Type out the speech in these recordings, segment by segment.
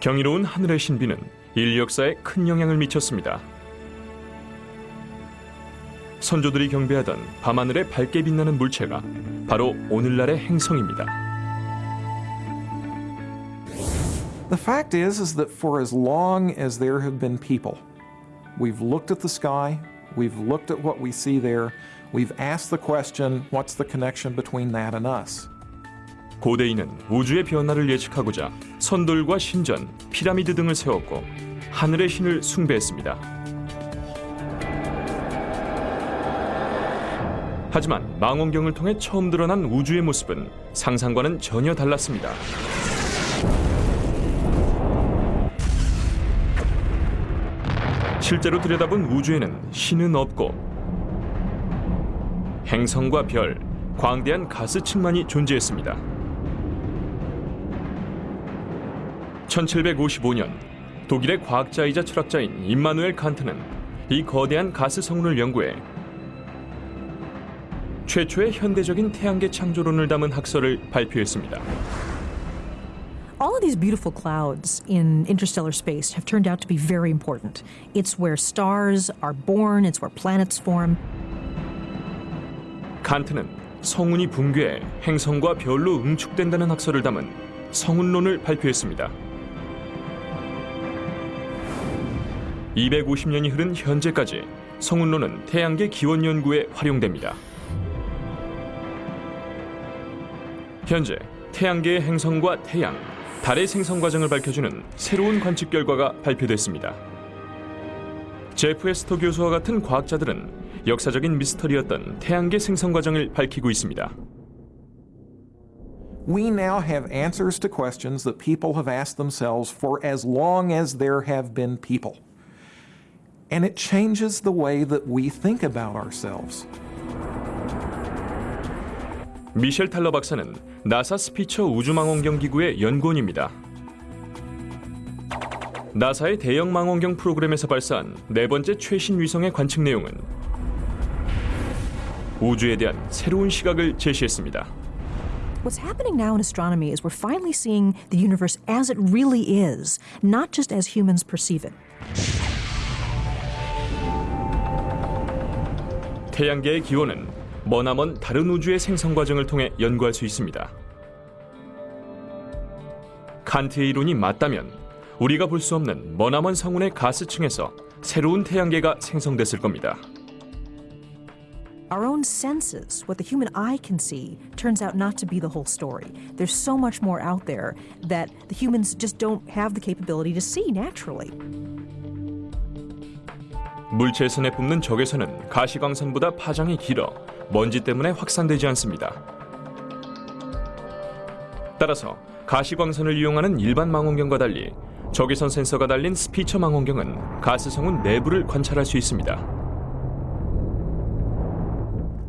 경이로운 하늘의 신비는 인류 역사에 큰 영향을 미쳤습니다. 선조들이 경배하던 밤하늘에 밝게 빛나는 물체가 바로 오늘날의 행성입니다. The fact is is that for as long as there have been people, we've looked at the sky, we've looked at what we see there, we've asked the question, what's the connection between that and us? 고대인은 우주의 변화를 예측하고자 선돌과 신전, 피라미드 등을 세웠고 하늘의 신을 숭배했습니다. 하지만 망원경을 통해 처음 드러난 우주의 모습은 상상과는 전혀 달랐습니다. 실제로 들여다본 우주에는 신은 없고 행성과 별, 광대한 가스층만이 존재했습니다. 1755년 독일의 과학자이자 철학자인 임마누엘 칸트는 이 거대한 가스 성운을 연구해 최초의 현대적인 태양계 창조론을 담은 학설을 발표했습니다. All of these beautiful clouds in interstellar space have turned out to be very important. It's where stars are born, it's where planets form. 칸트는 성운이 붕괴해 행성과 별로 응축된다는 학설을 담은 성운론을 발표했습니다. 250년이 흐른 현재까지 성운론은 태양계 기원 연구에 활용됩니다. 현재 태양계의 행성과 태양, 달의 생성 과정을 밝혀주는 새로운 관측 결과가 발표됐습니다. 제프 에스터 교수와 같은 과학자들은 역사적인 미스터리였던 태양계 생성 과정을 밝히고 있습니다. We now have answers to questions that people have asked themselves for as long as there have been people. And it changes the way that we think about ourselves. 미셸 탈러 박사는 나사 스피처 우주망원경 기구의 연구원입니다. 나사의 대형 망원경 프로그램에서 발사한 네 번째 최신 위성의 관측 내용은 우주에 대한 새로운 시각을 제시했습니다. What's happening now in astronomy is we're finally seeing the universe as it really is, not just as humans perceive it. 태양계의 기원은 머나먼 다른 우주의 생성 과정을 통해 연구할 수 있습니다. 칸트의 이론이 맞다면 우리가 볼 수 없는 머나먼 성운의 가스층에서 새로운 태양계가 생성됐을 겁니다. Our own senses, what the human eye can see, turns out not to be the whole story. There's so much more out there that the humans just don't have the capability to see naturally. 물체에서 내뿜는 적외선은 가시광선보다 파장이 길어 먼지 때문에 확산되지 않습니다. 따라서 가시광선을 이용하는 일반 망원경과 달리 적외선 센서가 달린 스피처 망원경은 가스성운 내부를 관찰할 수 있습니다.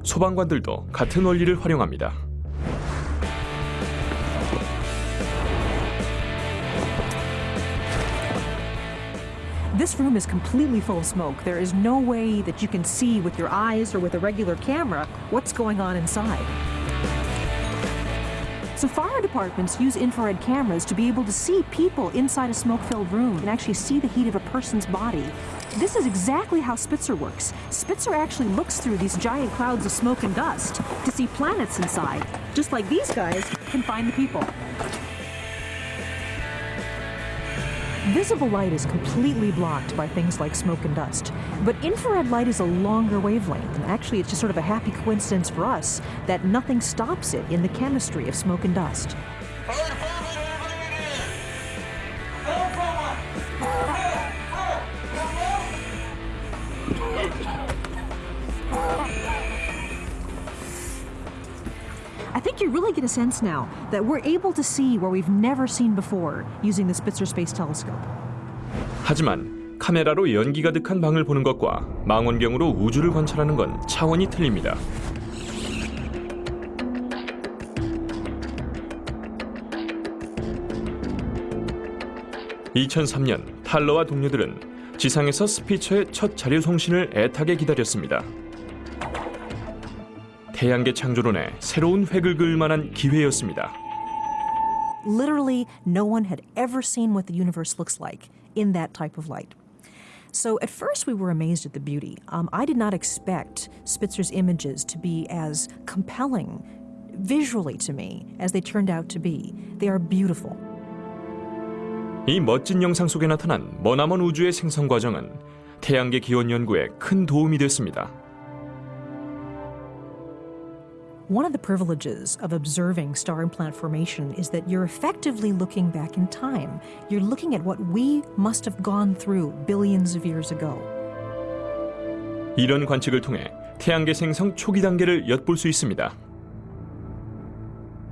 소방관들도 같은 원리를 활용합니다. This room is completely full of smoke. There is no way that you can see with your eyes or with a regular camera what's going on inside. So, fire departments use infrared cameras to be able to see people inside a smoke filled room and actually see the heat of a person's body. This is exactly how Spitzer works. Spitzer actually looks through these giant clouds of smoke and dust to see planets inside, just like these guys can find the people. Visible light is completely blocked by things like smoke and dust. But infrared light is a longer wavelength, and actually, it's just sort of a happy coincidence for us that nothing stops it in the chemistry of smoke and dust. Really get a sense now that we're able to see where we've never seen before using the Spitzer Space Telescope. 하지만 카메라로 연기 가득한 방을 보는 것과 망원경으로 우주를 관찰하는 건 차원이 틀립니다. (2003년) 탈러와 동료들은 지상에서 스피처의 첫 자료 송신을 애타게 기다렸습니다. 태양계 창조론에 새로운 획을 그을 만한 기회였습니다. Literally, no one had ever seen what the universe looks like in that type of light. So at first we were amazed at the beauty. Um, I did not expect Spitzer's images to be as compelling visually to me as they turned out to be. They are beautiful. 이 멋진 영상 속에 나타난 머나먼 우주의 생성 과정은 태양계 기원 연구에 큰 도움이 됐습니다. One of the privileges of observing star and planet formation is that you're effectively looking back in time. You're looking at what we must have gone through billions of years ago. 이런 관측을 통해 태양계 생성 초기 단계를 엿볼 수 있습니다.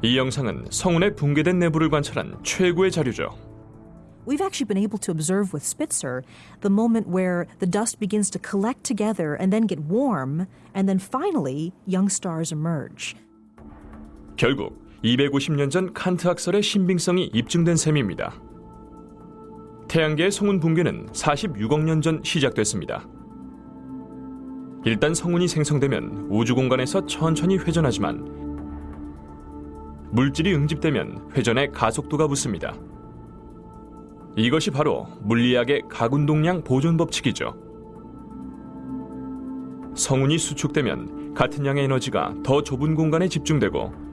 이 영상은 성운의 붕괴된 내부를 관찰한 최고의 자료죠. We've actually been able to observe with Spitzer the moment where the dust begins to collect together and then get warm, and then finally young stars emerge. 결국 250년 전 칸트 학설의 신빙성이 입증된 셈입니다. 태양계의 성운 붕괴는 46억 년 전 시작됐습니다. 일단 성운이 생성되면 우주 공간에서 천천히 회전하지만 물질이 응집되면 회전에 가속도가 붙습니다. 이것이 바로 물리학의 가군동량 보존 법칙이죠. 성운이 수축되면 같은 양의 에너지가 더 좁은 공간에 집중되고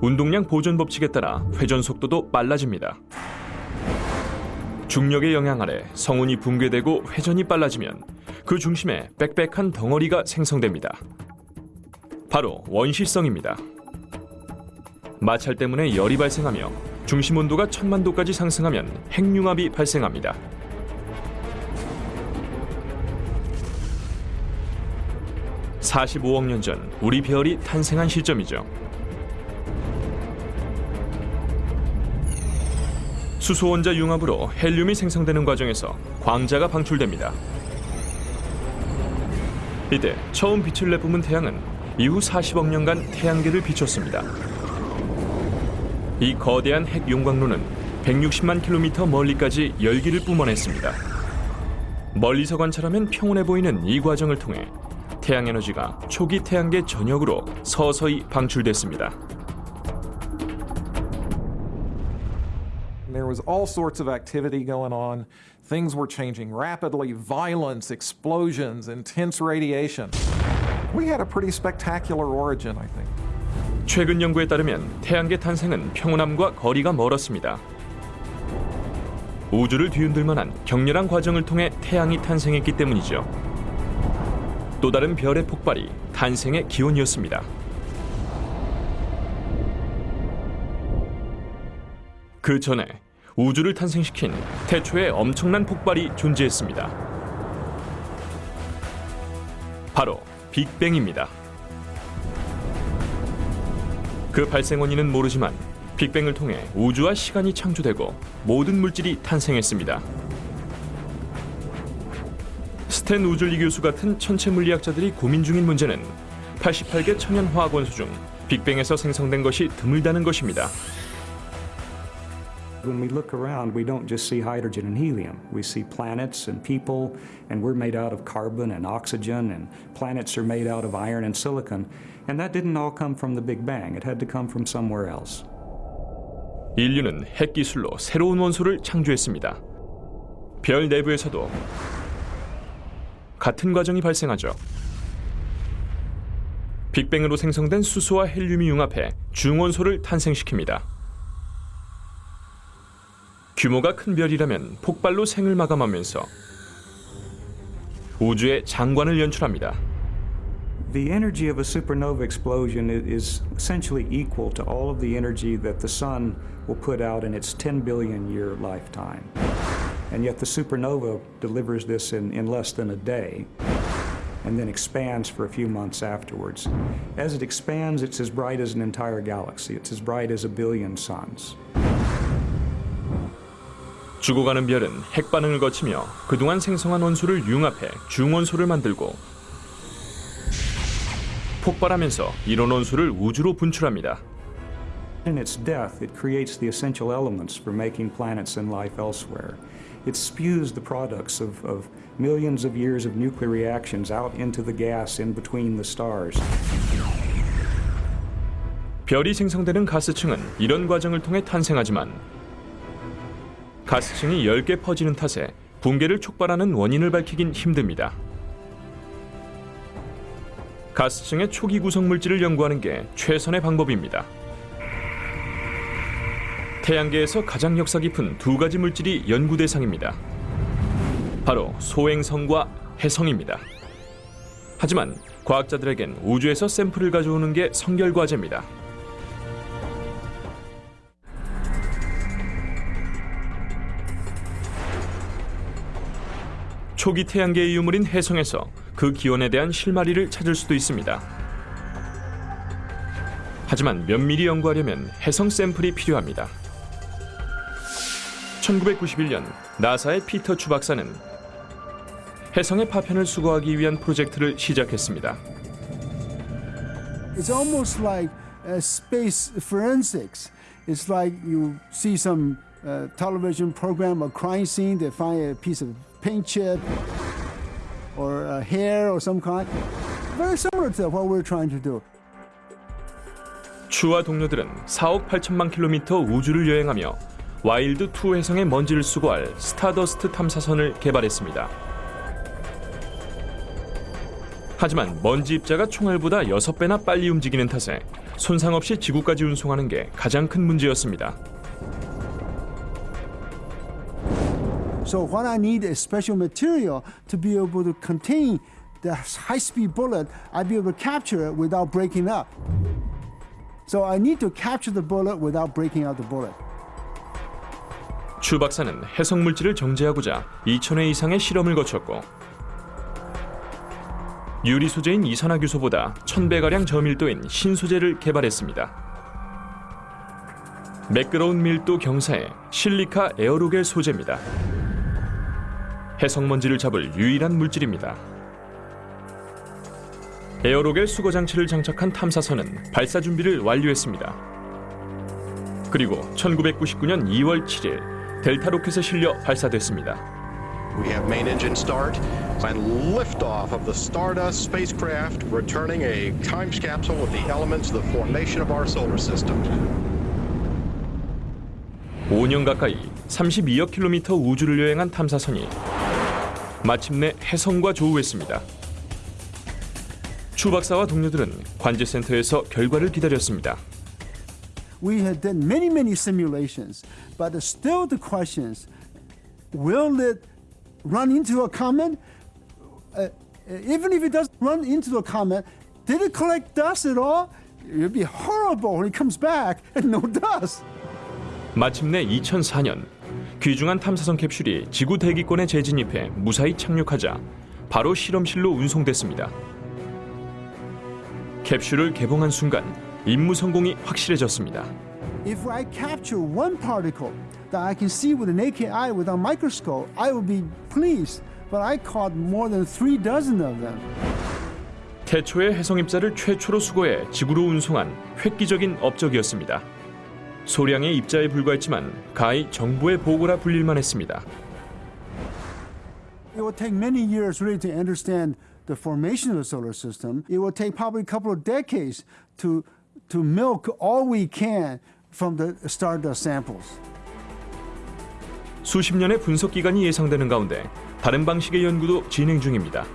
운동량 보존 법칙에 따라 회전 속도도 빨라집니다. 중력의 영향 아래 성운이 붕괴되고 회전이 빨라지면 그 중심에 빽빽한 덩어리가 생성됩니다. 바로 원시성입니다. 마찰 때문에 열이 발생하며 중심 온도가 천만 도까지 상승하면 핵융합이 발생합니다. (45억 년 전) 우리 별이 탄생한 시점이죠. 수소 원자 융합으로 헬륨이 생성되는 과정에서 광자가 방출됩니다. 이때 처음 빛을 내뿜은 태양은 이후 40억 년간 태양계를 비췄습니다. 이 거대한 핵 용광로는 160만 킬로미터 멀리까지 열기를 뿜어냈습니다. 멀리서 관찰하면 평온해 보이는 이 과정을 통해 태양 에너지가 초기 태양계 전역으로 서서히 방출됐습니다. There was all sorts of activity going on. Things were changing rapidly violence, explosions, intense radiation. We had a pretty spectacular origin, I think. 최근 연구에 따르면 태양계 탄생은 평온함과 거리가 멀었습니다. 우주를 뒤흔들 만한 격렬한 과정을 통해 태양이 탄생했기 때문이죠. 또 다른 별의 폭발이 탄생의 기원이었습니다. 그 전에 우주를 탄생시킨 태초의 엄청난 폭발이 존재했습니다. 바로 빅뱅입니다. 그 발생 원인은 모르지만 빅뱅을 통해 우주와 시간이 창조되고 모든 물질이 탄생했습니다. 스탠 우즐리 교수 같은 천체 물리학자들이 고민 중인 문제는 88개 천연 화학 원소 중 빅뱅에서 생성된 것이 드물다는 것입니다. When we look around, we don't just see hydrogen and helium. We see planets and people, and we're made out of carbon and oxygen, and planets are made out of iron and silicon. And that didn't all come from the Big Bang. It had to come from somewhere else. 인류는 핵 기술로 새로운 원소를 창조했습니다. 별 내부에서도 같은 과정이 발생하죠. 빅뱅으로 생성된 수소와 헬륨이 융합해 중원소를 탄생시킵니다. 규모가 큰 별이라면 폭발로 생을 마감하면서 우주의 장관을 연출합니다. The energy of a supernova explosion i- is essentially equal to all of the energy that the sun will put out in its 10 billion year lifetime. And yet the supernova delivers this in, in less than a day and then expands for a few months afterwards. As it expands, it's as bright as an entire galaxy. It's as bright as a billion suns. 죽어가는 별은 핵 반응을 거치며 그동안 생성한 원소를 융합해 중원소를 만들고 폭발하면서 이런 원소를 우주로 분출합니다. In its death, it creates the essential elements for making planets and life elsewhere. It spews the products of, of millions of years of nuclear reactions out into the gas in between the stars. 별이 생성되는 가스층은 이런 과정을 통해 탄생하지만 가스층이 10개 퍼지는 탓에 붕괴를 촉발하는 원인을 밝히긴 힘듭니다. 가스층의 초기 구성 물질을 연구하는 게 최선의 방법입니다. 태양계에서 가장 역사 깊은 두 가지 물질이 연구 대상입니다. 바로 소행성과 해성입니다. 하지만 과학자들에겐 우주에서 샘플을 가져오는 게 성결 과제입니다. 초기 태양계의 유물인 해성에서 그 기원에 대한 실마리를 찾을 수도 있습니다. 하지만 면밀히 연구하려면 해성 샘플이 필요합니다. 1991년 나사의 피터 추 박사는 해성의 파편을 수거하기 위한 프로젝트를 시작했습니다. It's almost like uh, space forensics. It's like you see some uh, television program, a crime scene, they find a piece of paint chip or a hair or some kind. Very similar to what we're trying to do. 추와 동료들은 4억 8천만 킬로미터 우주를 여행하며 와일드 2 혜성의 먼지를 수거할 스타더스트 탐사선을 개발했습니다. 하지만 먼지 입자가 총알보다 6배나 빨리 움직이는 탓에 손상 없이 지구까지 운송하는 게 가장 큰 문제였습니다. So what I need is special material to be able to contain the high-speed bullet. I'd be able to capture it without breaking up. So I need to capture the bullet without breaking out the bullet. 추 박사는 해성 물질을 정제하고자 2,000회 이상의 실험을 거쳤고 유리 소재인 이산화규소보다 1,000배가량 저밀도인 신소재를 개발했습니다. 매끄러운 밀도 경사의 실리카 에어로겔 소재입니다. 해성 먼지를 잡을 유일한 물질입니다. 에어로겔 수거 장치를 장착한 탐사선은 발사 준비를 완료했습니다. 그리고 1999년 2월 7일 델타 로켓에 실려 발사됐습니다. We have main engine start and liftoff of the Stardust spacecraft, returning a time capsule with the elements of the formation of our solar system. 5년 가까이 32억 킬로미터 우주를 여행한 탐사선이 마침내 해성과 조우했습니다. 추 박사와 동료들은 관제센터에서 결과를 기다렸습니다. We had done many, many simulations, but still the questions will it run into a comet? Uh, even if it doesn't run into a comet, did it collect dust at all? It would be horrible when it comes back and no dust. 마침내 2004년 귀중한 탐사선 캡슐이 지구 대기권에 재진입해 무사히 착륙하자 바로 실험실로 운송됐습니다. 캡슐을 개봉한 순간 임무 성공이 확실해졌습니다. If I capture one particle that I can see with a naked eye without microscope, I will be pleased. But I caught more than three dozen of them. 태초의 해성 입자를 최초로 수거해 지구로 운송한 획기적인 업적이었습니다. 소량의 입자에 불과했지만 가히 정보의 보고라 불릴만 했습니다. It will take many years really to understand the formation of the solar system. It will take probably a couple of decades to, to milk all we can from the stardust samples. 수십 년의 분석 기간이 예상되는 가운데 다른 방식의 연구도 진행 중입니다.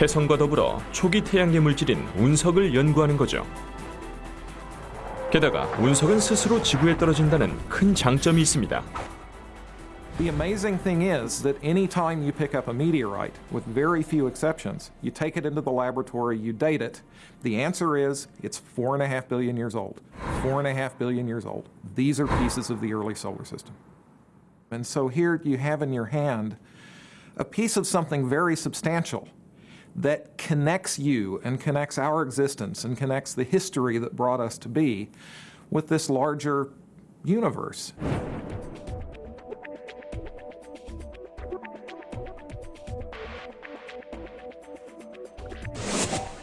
해성과 더불어 초기 태양계 물질인 운석을 연구하는 거죠. 게다가 운석은 스스로 지구에 떨어진다는 큰 장점이 있습니다. The amazing thing is that anytime you pick up a meteorite, with very few exceptions, you take it into the laboratory, you date it, the answer is it's four and a half billion years old. Four and a half billion years old. These are pieces of the early solar system. And so here you have in your hand a piece of something very substantial that connects you and connects our existence and connects the history that brought us to be with this larger universe.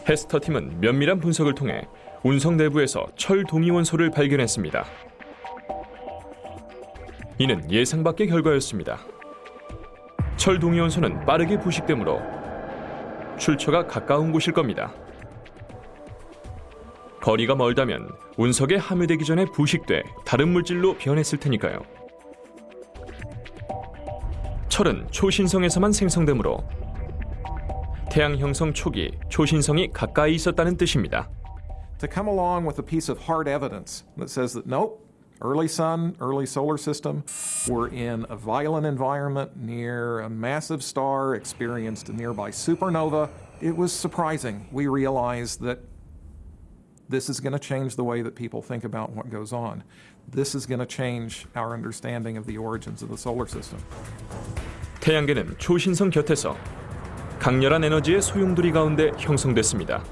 헤스터 팀은 면밀한 분석을 통해 운석 내부에서 철 동위원소를 발견했습니다. 이는 예상 밖의 결과였습니다. 철 동위원소는 빠르게 부식되므로 출처가 가까운 곳일 겁니다. 거리가 멀다면 운석에 함유되기 전에 부식돼 다른 물질로 변했을 테니까요. 철은 초신성에서만 생성되므로 태양 형성 초기 초신성이 가까이 있었다는 뜻입니다. To come along with a piece of hard evidence that says that nope, early sun, early solar system, were in a violent environment near a massive star, experienced a nearby supernova, it was surprising. We realized that this is going to change the way that people think about what goes on. This is going to change our understanding of the origins of the solar system. 태양계는 초신성 곁에서 강렬한 에너지의 소용돌이 가운데 형성됐습니다.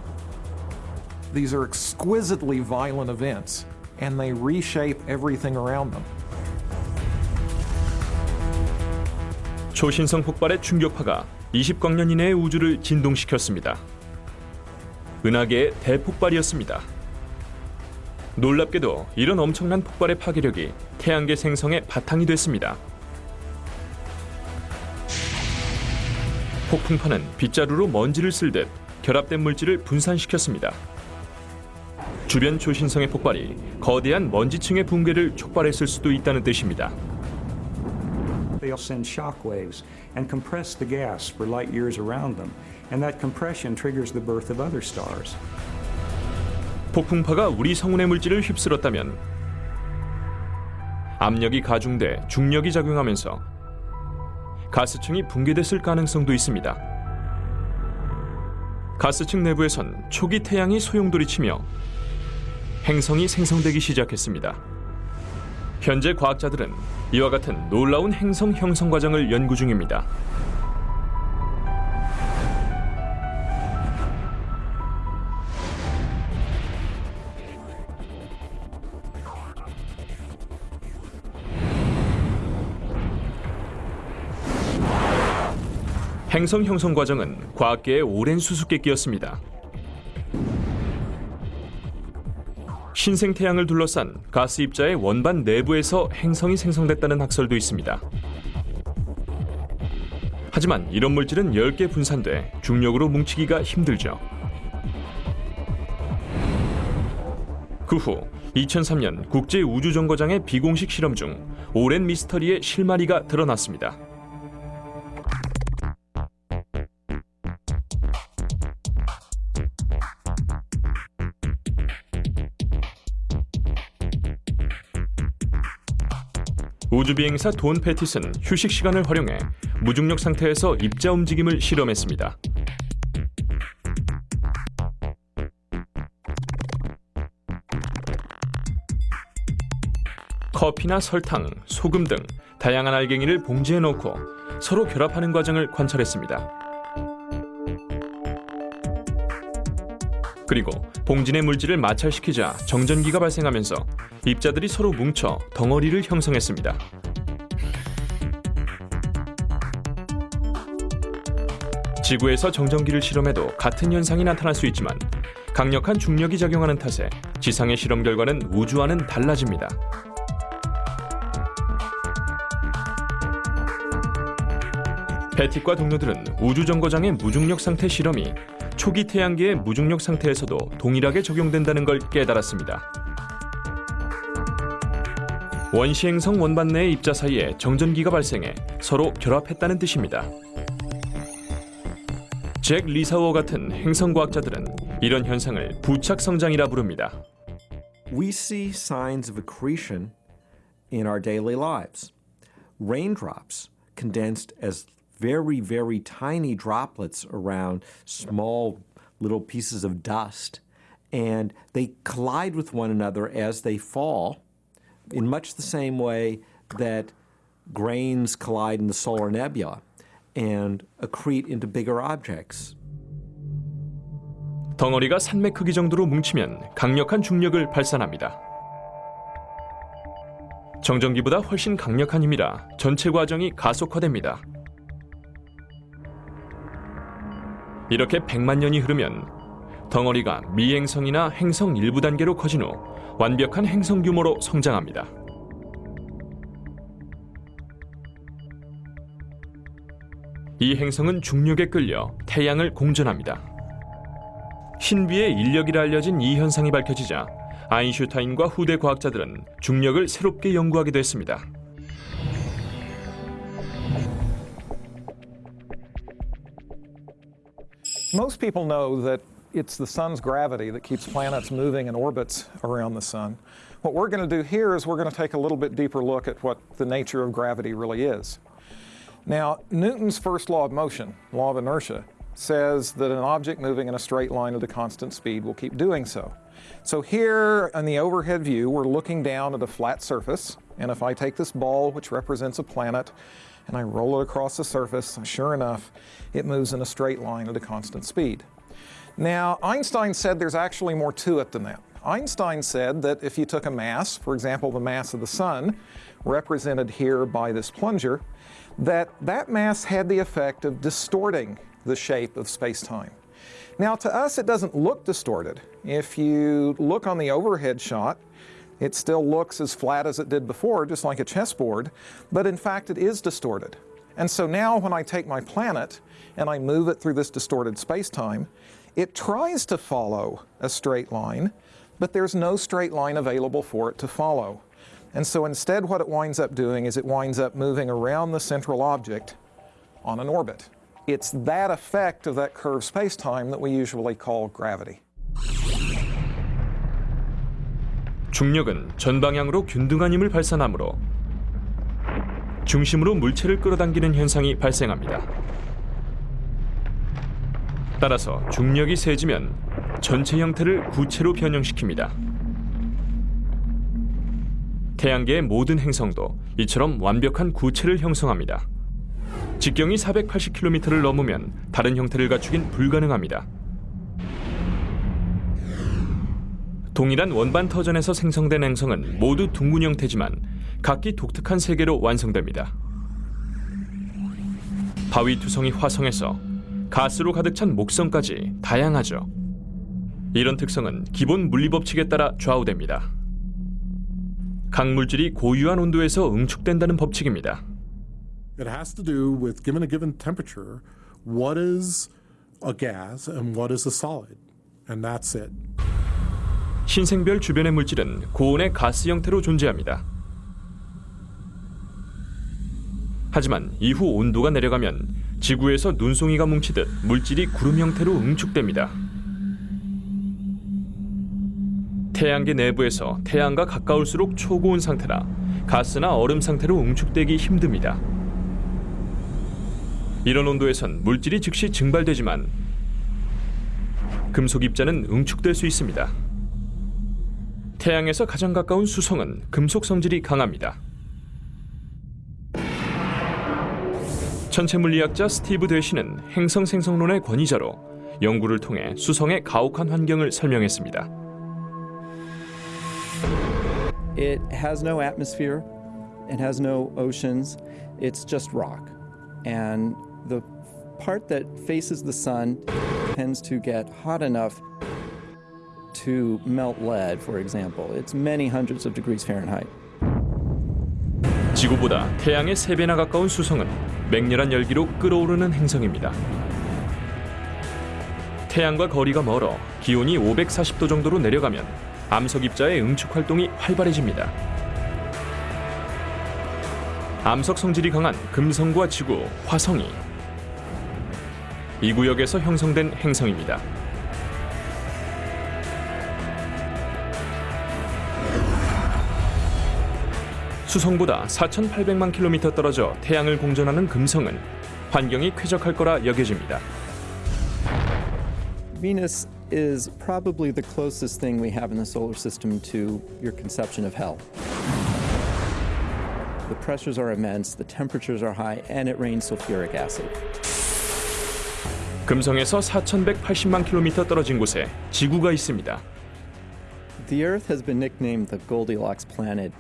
These are exquisitely violent events, And they reshape everything around them. 초신성 폭발의 충격파가 20광년 이내의 우주를 진동시켰습니다. 은하계의 대폭발이었습니다. 놀랍게도 이런 엄청난 폭발의 파괴력이 태양계 생성의 바탕이 됐습니다. 폭풍파는 빗자루로 먼지를 쓸 듯 결합된 물질을 분산시켰습니다. 주변 초신성의 폭발이 거대한 먼지층의 붕괴를 촉발했을 수도 있다는 뜻입니다. They'll send shock waves and compress the gas for light years around them, and that compression triggers the birth of other stars. 폭풍파가 우리 성운의 물질을 휩쓸었다면 압력이 가중돼 중력이 작용하면서 가스층이 붕괴됐을 가능성도 있습니다. 가스층 내부에선 초기 태양이 소용돌이치며 행성이 생성되기 시작했습니다. 현재 과학자들은 이와 같은 놀라운 행성 형성 과정을 연구 중입니다. 행성 형성 과정은 과학계의 오랜 수수께끼였습니다. 신생 태양을 둘러싼 가스 입자의 원반 내부에서 행성이 생성됐다는 학설도 있습니다. 하지만 이런 물질은 10개 분산돼 중력으로 뭉치기가 힘들죠. 그 후 2003년 국제 우주 정거장의 비공식 실험 중 오랜 미스터리의 실마리가 드러났습니다. 우주비행사 돈 패티스는 휴식 시간을 활용해 무중력 상태에서 입자 움직임을 실험했습니다. 커피나 설탕, 소금 등 다양한 알갱이를 봉지에 넣고 서로 결합하는 과정을 관찰했습니다. 그리고 내 물질을 마찰시키자 정전기가 발생하면서 입자들이 서로 뭉쳐 덩어리를 형성했습니다. 지구에서 정전기를 실험해도 같은 현상이 나타날 수 있지만 강력한 중력이 작용하는 탓에 지상의 실험 결과는 우주와는 달라집니다. 베틱과 동료들은 우주 정거장의 무중력 상태 실험이 초기 태양계의 무중력 상태에서도 동일하게 적용된다는 걸 깨달았습니다. 원시 행성 원반 내의 입자 사이에 정전기가 발생해 서로 결합했다는 뜻입니다. 잭 리사워 같은 행성 과학자들은 이런 현상을 부착 성장이라 부릅니다. we see signs of accretion in our daily lives. Raindrops condensed as very, very tiny droplets around small little pieces of dust, and they collide with one another as they fall in much the same way that grains collide in the solar nebula and accrete into bigger objects. 덩어리가 산맥 크기 정도로 뭉치면 강력한 중력을 발산합니다. 정전기보다 훨씬 강력한 힘이라 전체 과정이 가속화됩니다. 이렇게 100만 년이 흐르면 덩어리가 미행성이나 행성 일부 단계로 커진 후 완벽한 행성 규모로 성장합니다. 이 행성은 중력에 끌려 태양을 공전합니다. 신비의 인력이라 알려진 이 현상이 밝혀지자 아인슈타인과 후대 과학자들은 중력을 새롭게 연구하기도 했습니다. Most people know that it's the sun's gravity that keeps planets moving in orbits around the sun. What we're going to do here is we're going to take a little bit deeper look at what the nature of gravity really is. Now, Newton's first law of motion, law of inertia, says that an object moving in a straight line at a constant speed will keep doing so. So here in the overhead view, we're looking down at a flat surface, and if I take this ball, which represents a planet, and I roll it across the surface, sure enough, it moves in a straight line at a constant speed. Now, Einstein said there's actually more to it than that. Einstein said that if you took a mass, for example, the mass of the sun, represented here by this plunger, that that mass had the effect of distorting the shape of space-time. Now, to us, it doesn't look distorted. If you look on the overhead shot, it still looks as flat as it did before, just like a chessboard, but in fact, it is distorted. And so now, when I take my planet and I move it through this distorted space-time, it tries to follow a straight line, but there's no straight line available for it to follow. And so instead, what it winds up doing is it winds up moving around the central object on an orbit. It's that effect of that curved space-time that we usually call gravity. 중력은 전방향으로 균등한 힘을 발산하므로 중심으로 물체를 끌어당기는 현상이 발생합니다. 따라서 중력이 세지면 전체 형태를 구체로 변형시킵니다. 태양계의 모든 행성도 이처럼 완벽한 구체를 형성합니다. 직경이 480km를 넘으면 다른 형태를 갖추긴 불가능합니다. 동일한 원반 터전에서 생성된 행성은 모두 둥근 형태지만 각기 독특한 세계로 완성됩니다. 바위 투성이 화성에서 가스로 가득 찬 목성까지 다양하죠. 이런 특성은 기본 물리 법칙에 따라 좌우됩니다. 각 물질이 고유한 온도에서 응축된다는 법칙입니다. It has to do with, given a given temperature, what is a gas and what is a solid. And that's it. 신생별 주변의 물질은 고온의 가스 형태로 존재합니다. 하지만 이후 온도가 내려가면 지구에서 눈송이가 뭉치듯 물질이 구름 형태로 응축됩니다. 태양계 내부에서 태양과 가까울수록 초고온 상태라 가스나 얼음 상태로 응축되기 힘듭니다. 이런 온도에선 물질이 즉시 증발되지만 금속 입자는 응축될 수 있습니다. 태양에서 가장 가까운 수성은 금속 성질이 강합니다. 천체 물리학자 스티브 대시는 행성 생성론의 권위자로 연구를 통해 수성의 가혹한 환경을 설명했습니다. It has no atmosphere, it has no oceans, it's just rock. And the part that faces the sun tends to get hot enough to melt lead, for example. It's many hundreds of degrees Fahrenheit. 지구보다 태양의 3배나 가까운 수성은 맹렬한 열기로 끓어오르는 행성입니다. 태양과 거리가 멀어 기온이 540도 정도로 내려가면 암석 입자의 응축 활동이 활발해집니다. 암석 성질이 강한 금성과 지구, 화성이 이 구역에서 형성된 행성입니다. 수성보다 4,800만 킬로미터 떨어져 태양을 공전하는 금성은 환경이 쾌적할 거라 여겨집니다. Venus is probably the closest thing we have in the solar system to your conception of hell. The pressures are immense, the temperatures are high, and it rains sulfuric acid. 금성에서 4,180만 킬로미터 떨어진 곳에 지구가 있습니다. The Earth has been nicknamed the Goldilocks planet.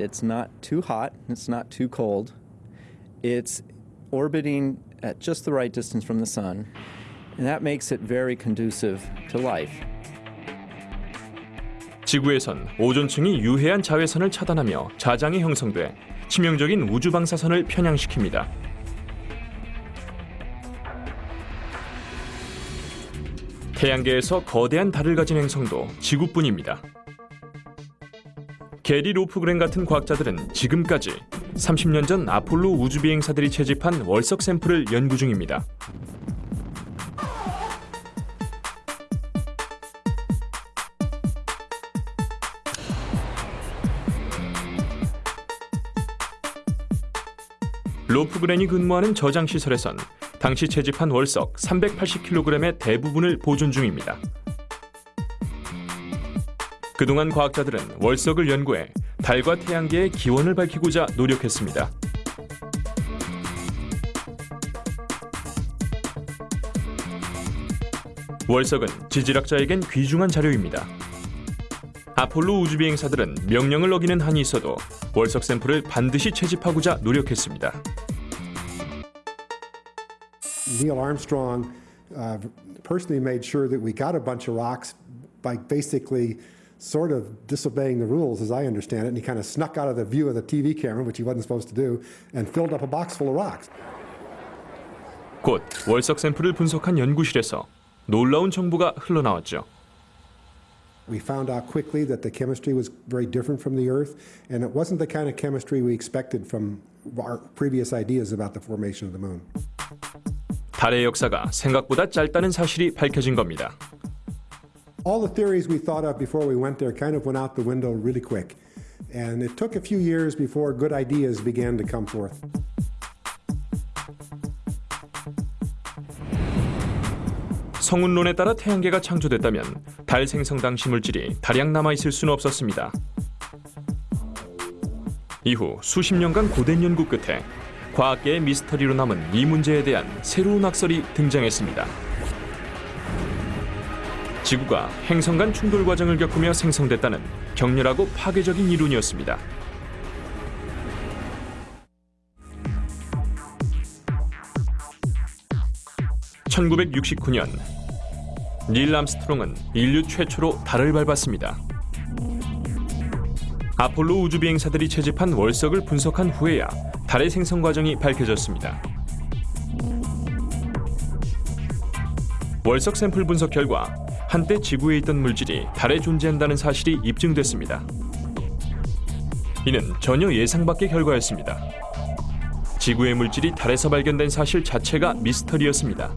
It's not too hot, it's not too cold. It's orbiting at just the right distance from the sun, and that makes it very conducive to life. 지구에선 오존층이 유해한 자외선을 차단하며 자장이 형성돼 치명적인 우주 방사선을 편향시킵니다. 태양계에서 거대한 달을 가진 행성도 지구뿐입니다. 게리 로프그렌 같은 과학자들은 지금까지 30년 전 아폴로 우주 비행사들이 채집한 월석 샘플을 연구 중입니다. 로프그렌이 근무하는 저장 시설에선 당시 채집한 월석 380kg의 대부분을 보존 중입니다. 그동안 과학자들은 월석을 연구해 달과 태양계의 기원을 밝히고자 노력했습니다. 월석은 지질학자에겐 귀중한 자료입니다. 아폴로 우주 비행사들은 명령을 어기는 한이 있어도 월석 샘플을 반드시 채집하고자 노력했습니다. Neil Armstrong uh, personally made sure that we got a bunch of rocks by basically sort of disobeying the rules, as I understand it. And he kind of snuck out of the view of the TV camera, which he wasn't supposed to do, and filled up a box full of rocks. 곧 월석 샘플을 분석한 연구실에서 놀라운 정보가 흘러나왔죠. We found out quickly that the chemistry was very different from the Earth, and it wasn't the kind of chemistry we expected from our previous ideas about the formation of the moon. 달의 역사가 생각보다 짧다는 사실이 밝혀진 겁니다. All the theories we thought of before we went there kind of went out the window really quick. And it took a few years before good ideas began to come forth. 성운론에 따라 태양계가 창조됐다면 달 생성 당시 물질이 다량 남아 있을 수는 없었습니다. 이후 수십 년간 고된 연구 끝에 과학계의 미스터리로 남은 이 문제에 대한 새로운 학설이 등장했습니다. 지구가 행성 간 충돌 과정을 겪으며 생성됐다는 격렬하고 파괴적인 이론이었습니다. (1969년) 닐 암스트롱은 인류 최초로 달을 밟았습니다. 아폴로 우주 비행사들이 채집한 월석을 분석한 후에야 달의 생성 과정이 밝혀졌습니다. 월석 샘플 분석 결과 한때 지구에 있던 물질이 달에 존재한다는 사실이 입증됐습니다. 이는 전혀 예상 밖의 결과였습니다. 지구의 물질이 달에서 발견된 사실 자체가 미스터리였습니다.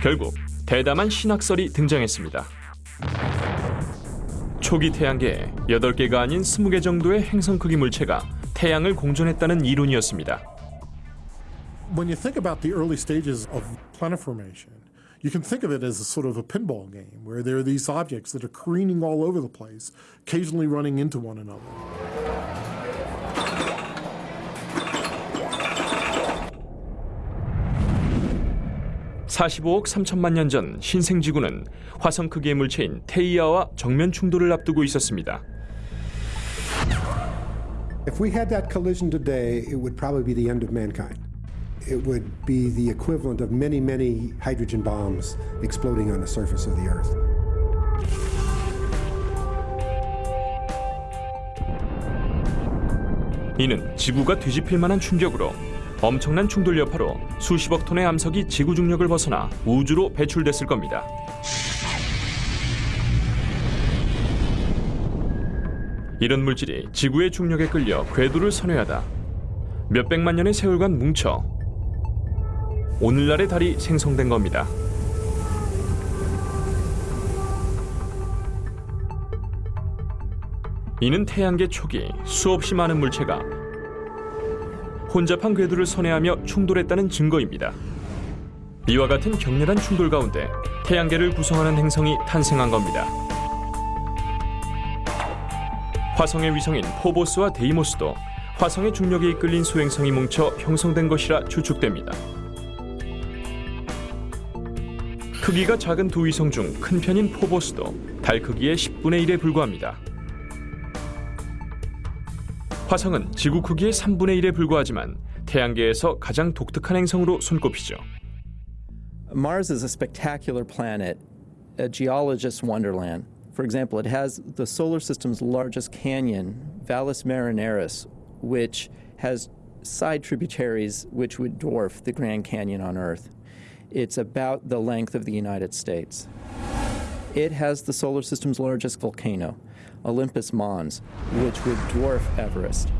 결국 대담한 신학설이 등장했습니다. 초기 태양계에 8개가 아닌 20개 정도의 행성 크기 물체가 태양을 공존했다는 이론이었습니다. When you think about the early stages of planet formation, you can think of it as a sort of a pinball game where there are these objects that are careening all over the place, occasionally running into one another. 45억 3천만 년 전 신생지구는 화성 크기의 물체인 테이아와 정면 충돌을 앞두고 있었습니다. If we had that collision today, it would probably be the end of mankind. It would be the equivalent of many, many hydrogen bombs exploding on the surface of the Earth. 이는 지구가 뒤집힐 만한 충격으로 엄청난 충돌 여파로 수십억 톤의 암석이 지구 중력을 벗어나 우주로 배출됐을 겁니다. 이런 물질이 지구의 중력에 끌려 궤도를 선회하다 몇백만 년의 세월간 뭉쳐 오늘날의 달이 생성된 겁니다. 이는 태양계 초기 수없이 많은 물체가 혼잡한 궤도를 선회하며 충돌했다는 증거입니다. 이와 같은 격렬한 충돌 가운데 태양계를 구성하는 행성이 탄생한 겁니다. 화성의 위성인 포보스와 데이모스도 화성의 중력에 이끌린 소행성이 뭉쳐 형성된 것이라 추측됩니다. 크기가 작은 두 위성 중 큰 편인 포보스도 달 크기의 10분의 1에 불과합니다. 화성은 지구 크기의 3분의 1에 불과하지만 태양계에서 가장 독특한 행성으로 손꼽히죠. Mars is a spectacular planet, a geologist's wonderland. For example, it has the solar system's largest canyon, Valles Marineris, which has side tributaries which would dwarf the Grand Canyon on Earth. It's about the length of the United States. It has the solar system's largest volcano, Olympus Mons, which would dwarf Everest.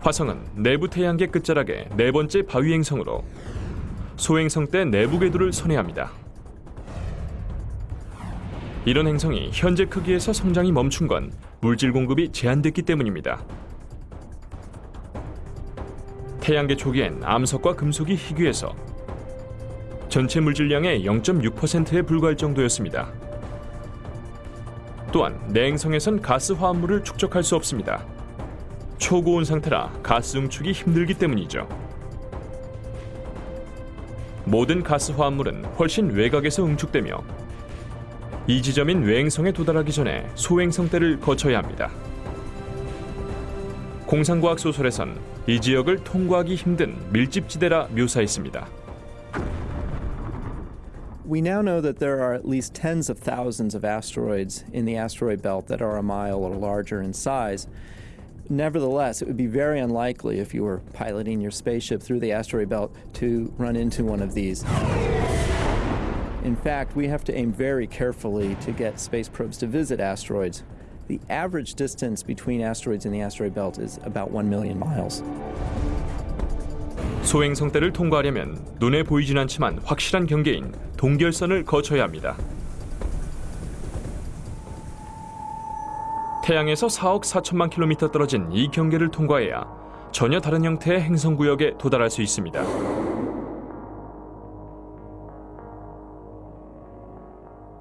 화성은 내부 태양계 끝자락의 네 번째 바위 행성으로 소행성 때 내부 궤도를 선회합니다. 이런 행성이 현재 크기에서 성장이 멈춘 건 물질 공급이 제한됐기 때문입니다. 태양계 초기엔 암석과 금속이 희귀해서 전체 물질량의 0.6%에 불과할 정도였습니다. 또한 내행성에선 가스 화합물을 축적할 수 없습니다. 초고온 상태라 가스 응축이 힘들기 때문이죠. 모든 가스 화합물은 훨씬 외곽에서 응축되며 이 지점인 외행성에 도달하기 전에 소행성 때를 거쳐야 합니다. 공상과학 소설에선 이 지역을 통과하기 힘든 밀집지대라 묘사했습니다. We now know that there are at least tens of thousands of asteroids in the asteroid belt that are a mile or larger in size. Nevertheless, it would be very unlikely if you were piloting your spaceship through the asteroid belt to run into one of these. In fact, we have to aim very carefully to get space probes to visit asteroids. The average distance between asteroids in the asteroid belt is about 1 million miles. 소행성 때를 통과하려면 눈에 보이진 않지만 확실한 경계인 동결선을 거쳐야 합니다. 태양에서 4억 4천만 킬로미터 떨어진 이 경계를 통과해야 전혀 다른 형태의 행성 구역에 도달할 수 있습니다.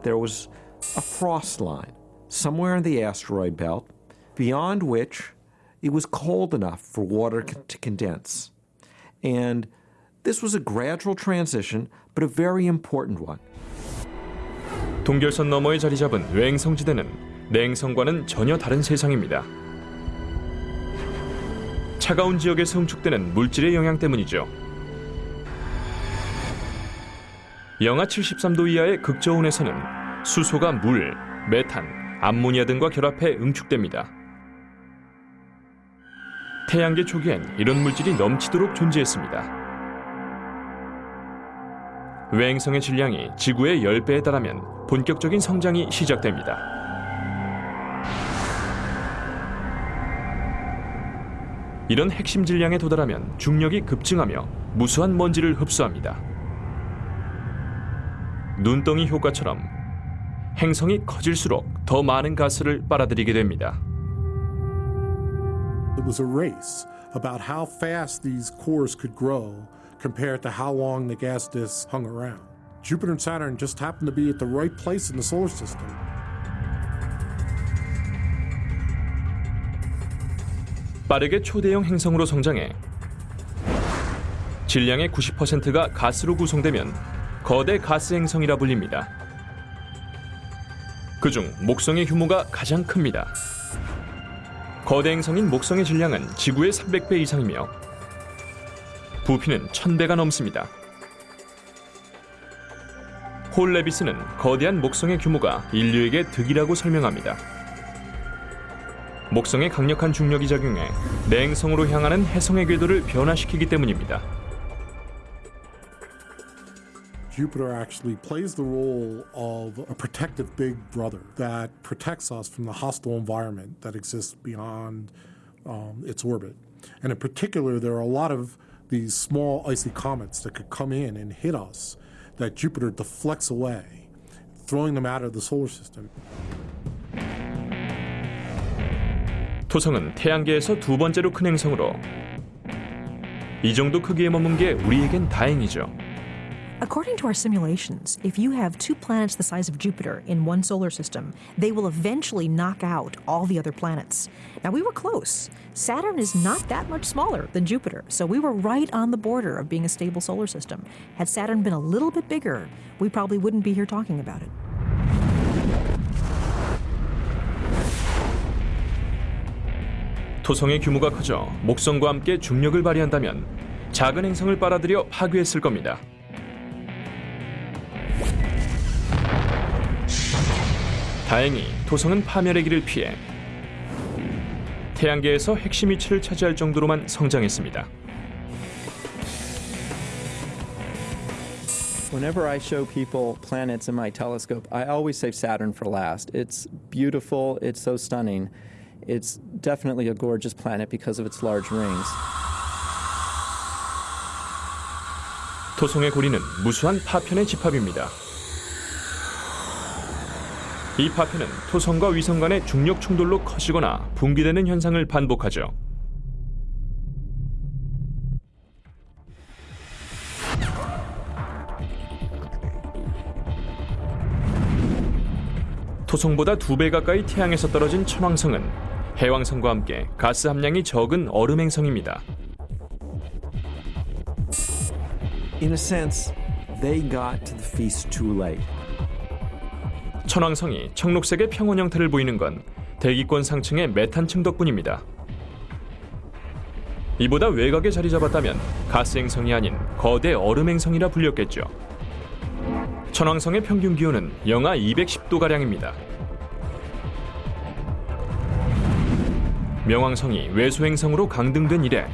There was a frost line somewhere in the asteroid belt beyond which it was cold enough for water to condense. And this was a gradual transition, but a very important one. 동결선 너머에 자리 잡은 외행 성지대는 내행성과는 전혀 다른 세상입니다. 차가운 지역에서 응축되는 물질의 영향 때문이죠. 영하 73도 이하의 극저온에서는 수소가 물, 메탄, 암모니아 등과 결합해 응축됩니다. 태양계 초기엔 이런 물질이 넘치도록 존재했습니다. 외행성의 질량이 지구의 10배에 달하면 본격적인 성장이 시작됩니다. 이런 핵심 질량에 도달하면 중력이 급증하며 무수한 먼지를 흡수합니다. 눈덩이 효과처럼 행성이 커질수록 더 많은 가스를 빨아들이게 됩니다. It was a race about how fast these cores could grow compared to how long the gas disks hung around. Jupiter and Saturn just happened to be at the right place in the solar system. 빠르게 초대형 행성으로 성장해 질량의 90%가 가스로 구성되면 거대 가스 행성이라 불립니다. 그중 목성의 규모가 가장 큽니다. 거대 행성인 목성의 질량은 지구의 300배 이상이며 부피는 1000배가 넘습니다. 홀레비스는 거대한 목성의 규모가 인류에게 득이라고 설명합니다. 목성의 강력한 중력이 작용해 내행성으로 향하는 해성의 궤도를 변화시키기 때문입니다. Jupiter actually plays the role of a protective big brother that protects us from the hostile environment that exists beyond um, its orbit. And in particular, there are a lot of these small icy comets that could come in and hit us that Jupiter deflects away, throwing them out of the solar system. 토성은 태양계에서 두 번째로 큰 행성으로 이 정도 크기에 머문 게 우리에겐 다행이죠. According to our simulations, if you have two planets the size of Jupiter in one solar system, they will eventually knock out all the other planets. Now, we were close. Saturn is not that much smaller than Jupiter, so we were right on the border of being a stable solar system. Had Saturn been a little bit bigger, we probably wouldn't be here talking about it. 토성의 규모가 커져 목성과 함께 중력을 발휘한다면 작은 행성을 빨아들여 파괴했을 겁니다. 다행히 토성은 파멸의 길을 피해 태양계에서 핵심 위치를 차지할 정도로만 성장했습니다. Whenever I show people planets in my telescope, I always save Saturn for last. It's beautiful, it's so stunning. It's definitely a gorgeous planet because of its large rings. 토성의 고리는 무수한 파편의 집합입니다. 이 파편은 토성과 위성 간의 중력 충돌로 커지거나 붕괴되는 현상을 반복하죠. 토성보다 두 배 가까이 태양에서 떨어진 천왕성은 해왕성과 함께 가스 함량이 적은 얼음 행성입니다. In a sense, they got to the feast too late. 천왕성이 청록색의 평원 형태를 보이는 건 대기권 상층의 메탄층 덕분입니다. 이보다 외곽에 자리 잡았다면 가스 행성이 아닌 거대 얼음 행성이라 불렸겠죠. 천왕성의 평균 기온은 영하 210도 가량입니다. 명왕성이 외소 행성으로 강등된 이래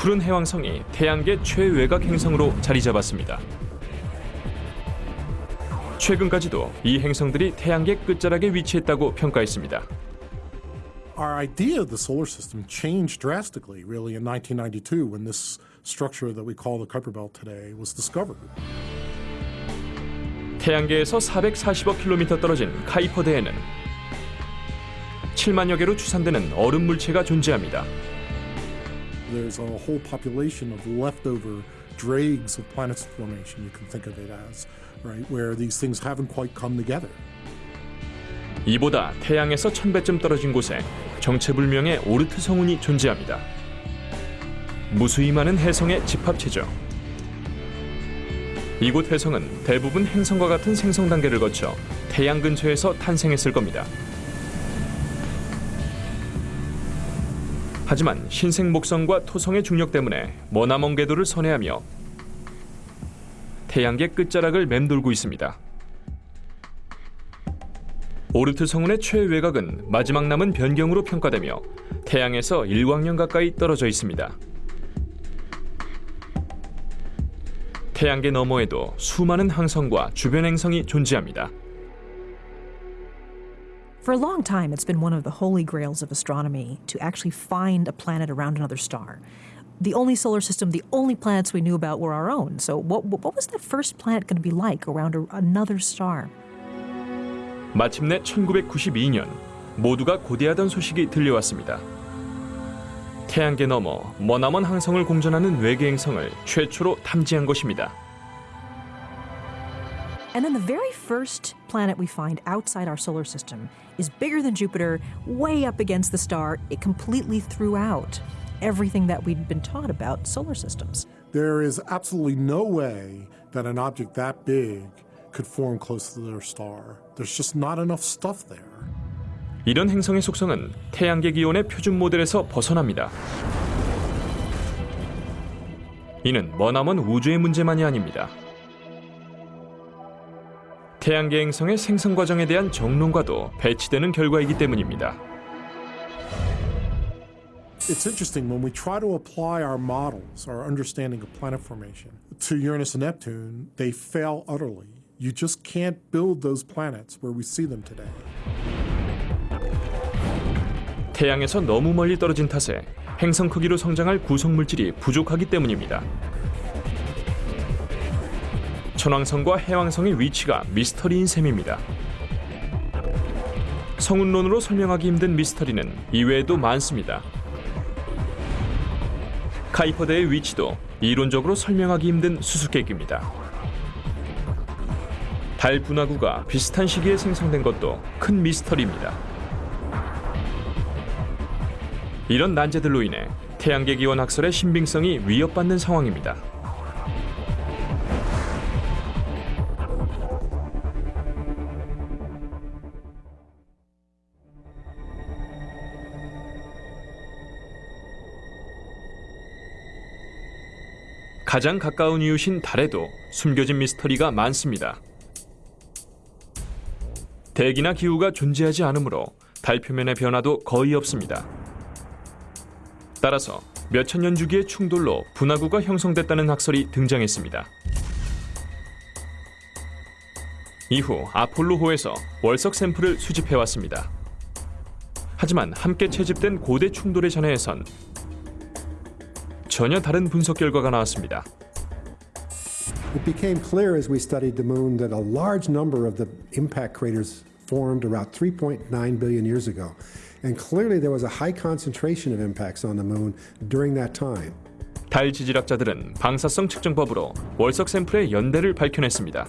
푸른 해왕성이 태양계 최외곽 행성으로 자리 잡았습니다. 최근까지도 이 행성들이 태양계 끝자락에 위치했다고 평가했습니다. Our idea of the solar system changed drastically, really, in 1992 when this structure that we call the Kuiper Belt today was discovered. 태양계에서 440억 킬로미터 떨어진 카이퍼대에는 7만여 개로 추산되는 얼음 물체가 존재합니다. There's a whole population of leftover dregs of planets formation, you can think of it as, right, where these things haven't quite come together. 이보다 태양에서 1000배쯤 떨어진 곳에 정체불명의 오르트 성운이 존재합니다. 무수히 많은 해성의 집합체죠. 이곳 해성은 대부분 행성과 같은 생성 단계를 거쳐 태양 근처에서 탄생했을 겁니다. 하지만 신생 목성과 토성의 중력 때문에 머나먼 궤도를 선회하며 태양계 끝자락을 맴돌고 있습니다. 오르트 성운의 최외곽은 마지막 남은 변경으로 평가되며 태양에서 일광년 가까이 떨어져 있습니다. 태양계 너머에도 수많은 항성과 주변 행성이 존재합니다. For a long time, it's been one of the holy grails of astronomy to actually find a planet around another star. The only solar system, the only planets we knew about were our own. So, what, what was that first planet going to be like around a, another star? 마침내 1992년 모두가 고대하던 소식이 들려왔습니다. 태양계 너머 머나먼 항성을 공전하는 외계 행성을 최초로 탐지한 것입니다. And then the very first planet we find outside our solar system is bigger than Jupiter, way up against the star. It completely threw out everything that we'd been taught about solar systems. There is absolutely no way that an object that big could form close to their star. There's just not enough stuff there. 이런 행성의 속성은 태양계 기온의 표준 모델에서 벗어납니다. 이는 머나먼 우주의 문제만이 아닙니다. 태양계 행성의 생성 과정에 대한 정론과도 배치되는 결과이기 때문입니다. It's interesting when we try to apply our models, our understanding of planet formation, to Uranus and Neptune, they fail utterly. You just can't build those planets where we see them today. 태양에서 너무 멀리 떨어진 탓에 행성 크기로 성장할 구성 물질이 부족하기 때문입니다. 천왕성과 해왕성의 위치가 미스터리인 셈입니다. 성운론으로 설명하기 힘든 미스터리는 이외에도 많습니다. 카이퍼대의 위치도 이론적으로 설명하기 힘든 수수께끼입니다. 달 분화구가 비슷한 시기에 생성된 것도 큰 미스터리입니다. 이런 난제들로 인해 태양계 기원 학설의 신빙성이 위협받는 상황입니다. 가장 가까운 이웃인 달에도 숨겨진 미스터리가 많습니다. 대기나 기후가 존재하지 않으므로 달 표면의 변화도 거의 없습니다. 따라서 몇천 년 주기의 충돌로 분화구가 형성됐다는 학설이 등장했습니다. 이후 아폴로호에서 월석 샘플을 수집해 왔습니다. 하지만 함께 채집된 고대 충돌의 전해에선 전혀 다른 분석 결과가 나왔습니다. It became clear as we studied the moon that a large number of the impact craters formed about 3.9 billion years ago. And clearly there was a high concentration of impacts on the moon during that time. 달 지질학자들은 방사성 측정법으로 월석 샘플의 연대를 밝혀냈습니다.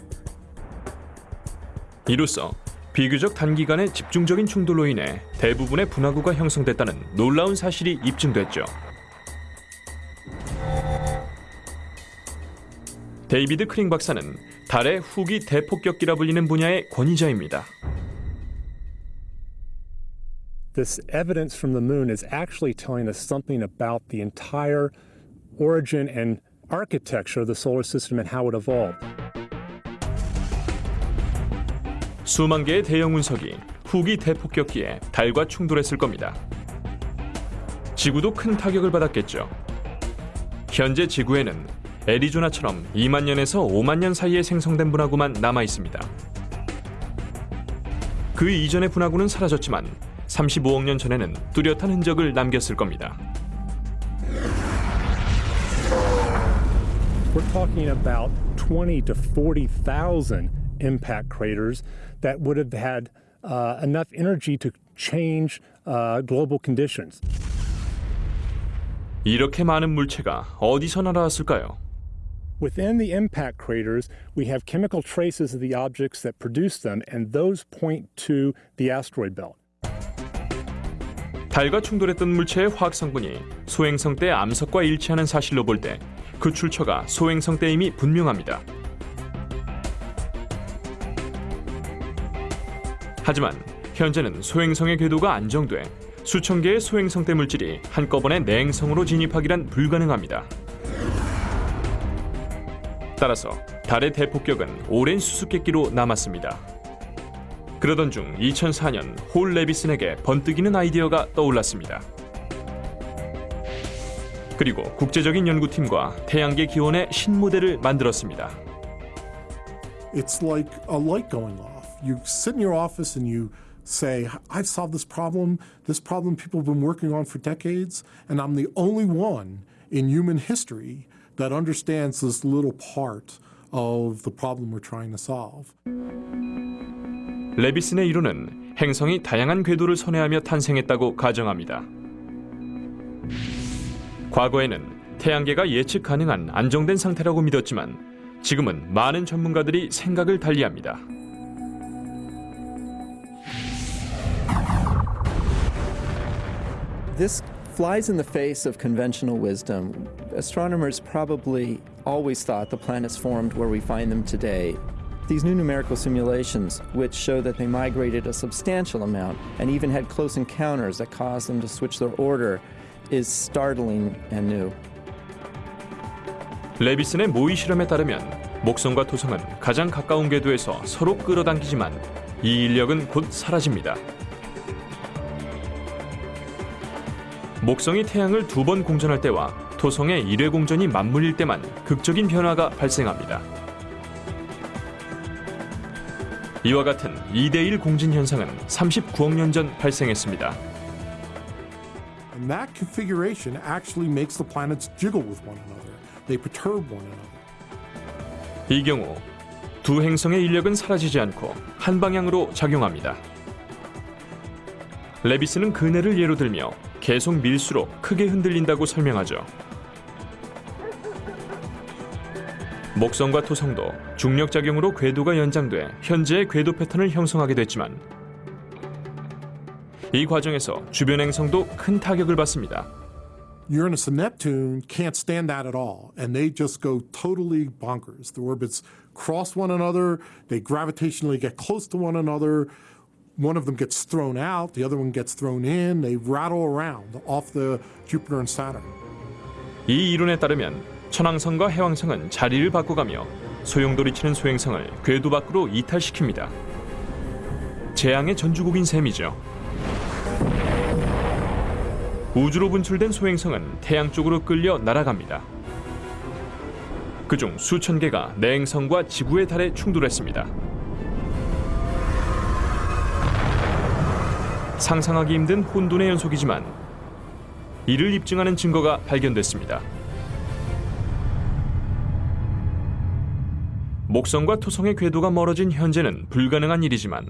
이로써 비교적 단기간의 집중적인 충돌로 인해 대부분의 분화구가 형성됐다는 놀라운 사실이 입증됐죠. 데이비드 크링 박사는 달의 후기 대폭격기라 불리는 분야의 권위자입니다. this evidence from the moon is actually telling us something about the entire origin and architecture of the solar system and how it evolved. 수만 개의 대형 운석이 후기 대폭격기에 달과 충돌했을 겁니다. 지구도 큰 타격을 받았겠죠. 현재 지구에는 애리조나처럼 2만 년에서 5만 년 사이에 생성된 분화구만 남아 있습니다. 그 이전의 분화구는 사라졌지만 35억 년 전에는 뚜렷한 흔적을 남겼을 겁니다. We're talking about 20 to 40,000 impact craters that would have had uh, enough energy to change uh, global conditions. 이렇게 많은 물체가 어디서 날아왔을까요? Within the impact craters, we have chemical traces of the objects that produce them, and those point to the asteroid belt. 달과 충돌했던 물체의 화학 성분이 소행성 때 암석과 일치하는 사실로 볼 때 그 출처가 소행성 때임이 분명합니다. 하지만 현재는 소행성의 궤도가 안정돼 수천 개의 소행성 때 물질이 한꺼번에 내행성으로 진입하기란 불가능합니다. 따라서 달의 대폭격은 오랜 수수께끼로 남았습니다. 그러던 중 2004년 홀 레비슨에게 번뜩이는 아이디어가 떠올랐습니다. 그리고 국제적인 연구팀과 태양계 기원의 신모델을 만들었습니다. It's like a light going off. You sit in your office and you say, I've solved this problem, this problem people have been working on for decades, and I'm the only one in human history that understands this little part of the problem we're trying to solve. 레비슨의 이론은 행성이 다양한 궤도를 선회하며 탄생했다고 가정합니다. 과거에는 태양계가 예측 가능한 안정된 상태라고 믿었지만 지금은 많은 전문가들이 생각을 달리합니다. This flies in the face of conventional wisdom. Astronomers probably always thought the planets formed where we find them today. These new numerical simulations, which show that they migrated a substantial amount and even had close encounters that caused them to switch their order, is startling and new. 레비슨의 모의 실험에 따르면 목성과 토성은 가장 가까운 궤도에서 서로 끌어당기지만 이 인력은 곧 사라집니다. 목성이 태양을 두 번 공전할 때와 토성의 1회 공전이 맞물릴 때만 극적인 변화가 발생합니다. 이와 같은 2대1 공진 현상은 39억 년 전 발생했습니다. And that configuration actually makes the planets jiggle with one another. They perturb one another. 이 경우 두 행성의 인력은 사라지지 않고 한 방향으로 작용합니다. 레비스는 그네를 예로 들며 계속 밀수록 크게 흔들린다고 설명하죠. 목성과 토성도 중력 작용으로 궤도가 연장돼 현재의 궤도 패턴을 형성하게 됐지만 이 과정에서 주변 행성도 큰 타격을 받습니다. Uranus and Neptune can't stand that at all, and they just go totally bonkers. The orbits cross one another, they gravitationally get close to one another. One of them gets thrown out, the other one gets thrown in. They rattle around off the Jupiter and Saturn. 이 이론에 따르면 천왕성과 해왕성은 자리를 바꿔가며 소용돌이치는 소행성을 궤도 밖으로 이탈시킵니다. 재앙의 전주곡인 셈이죠. 우주로 분출된 소행성은 태양 쪽으로 끌려 날아갑니다. 그중 수천 개가 내행성과 지구의 달에 충돌했습니다. 상상하기 힘든 혼돈의 연속이지만 이를 입증하는 증거가 발견됐습니다. 목성과 토성의 궤도가 멀어진 현재는 불가능한 일이지만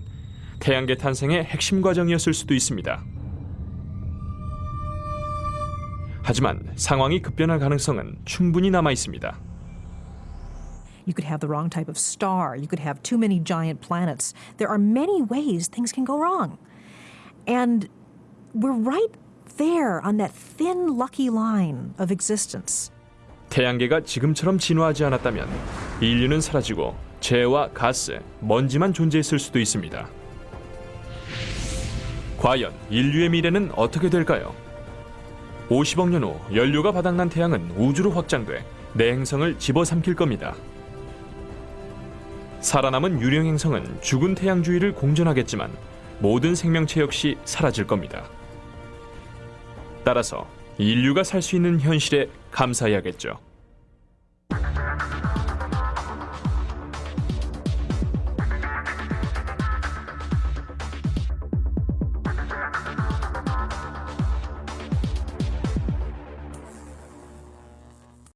태양계 탄생의 핵심 과정이었을 수도 있습니다. 하지만 상황이 급변할 가능성은 충분히 남아 있습니다. You could have the wrong type of star. You could have too many giant planets. There are many ways things can go wrong. And we're right there on that thin, lucky line of existence. 태양계가 지금처럼 진화하지 않았다면 인류는 사라지고 재와 가스, 먼지만 존재했을 수도 있습니다. 과연 인류의 미래는 어떻게 될까요? 50억 년 후 연료가 바닥난 태양은 우주로 확장돼 내 행성을 집어삼킬 겁니다. 살아남은 유령 행성은 죽은 태양 주위를 공전하겠지만 모든 생명체 역시 사라질 겁니다. 따라서 인류가 살 수 있는 현실에 감사해야겠죠.